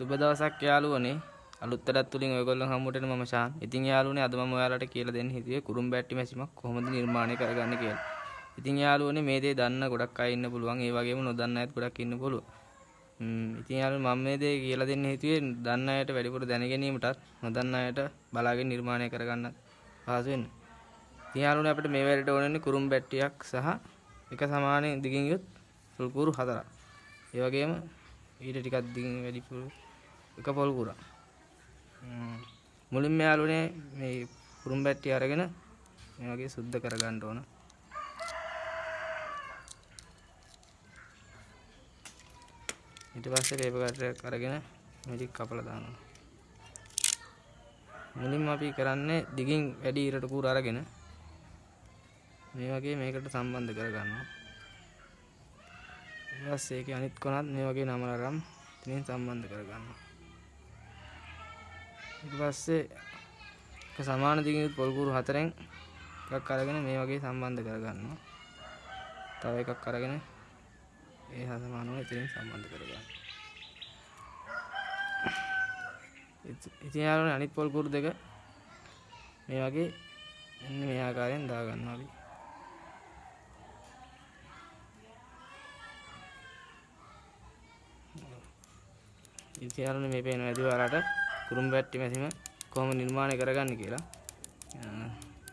සුබ දවසක් යාළුවනේ අලුත් වැඩක් තුලින් ඔයගොල්ලෝ හම්බුට මම ශාන්. ඉතින් යාළුවනේ අද මම ඔයාලට කියලා දෙන්න හිතුවේ කුරුම් බැට්ටි මැෂිමක් කොහොමද නිර්මාණය කරගන්නේ කියලා. ඉතින් යාළුවනේ මේ දේ දන්න ගොඩක් අය ඉන්න පුළුවන්. ඒ වගේම නොදන්න අයත් ගොඩක් ඉන්න පුළුවන්. ඉතින් යාළුවෝ මම මේ දේ කියලා දෙන්න හිතුවේ දන්න අයට වැඩිපුර දැන ගැනීමටත් නොදන්න අයට බලාගෙන නිර්මාණය කරගන්න පහසු වෙන්න. ඉතින් යාළුවනේ අපිට මේ වැඩේට ඕනේ කුරුම් බැට්ටියක් සහ එක සමාන දිගින් යුත් සුල්කුරු හතරක්. ඒ වගේම ඊට ටිකක් දිගින් වැඩිපුර එක පොල් කුරා. මුලින්ම යාළුවනේ මේ කුරුම් බැට්ටි අරගෙන මේ වගේ සුද්ධ කරගන්න ඕන. ඊට පස්සේ පේපර් කටරයක් අරගෙන මේ ටික කපලා දානවා. මුලින්ම අපි කරන්නේ දිගින් වැඩි ඉරට කුර අරගෙන මේ වගේ මේකට සම්බන්ධ කරගන්නවා. ඊට පස්සේ ඒකේ අනිත් කොනත් මේ වගේ නමල අරන් ඉතින් සම්බන්ධ කරගන්නවා. ඊට පස්සේ එක සමාන දිගින් පොල් කුරු හතරෙන් එකක් අරගෙන මේ වගේ සම්බන්ධ කරගන්නවා. තව එකක් අරගෙන ඒ හා සමානව ඉතින් සම්බන්ධ කරගන්නවා. ඉතින් යාළුවනේ අනිත් පොල් කුරු දෙක මේ වගේ මෙන්න මේ ආකාරයෙන් දාගන්නවා අපි. ඉතින් යාළුවනේ මේ පේන වැඩි ඔයාලට කුරුම් බැට්ටි මැසිම කොහොම නිර්මාණය කරගන්නේ කියලා.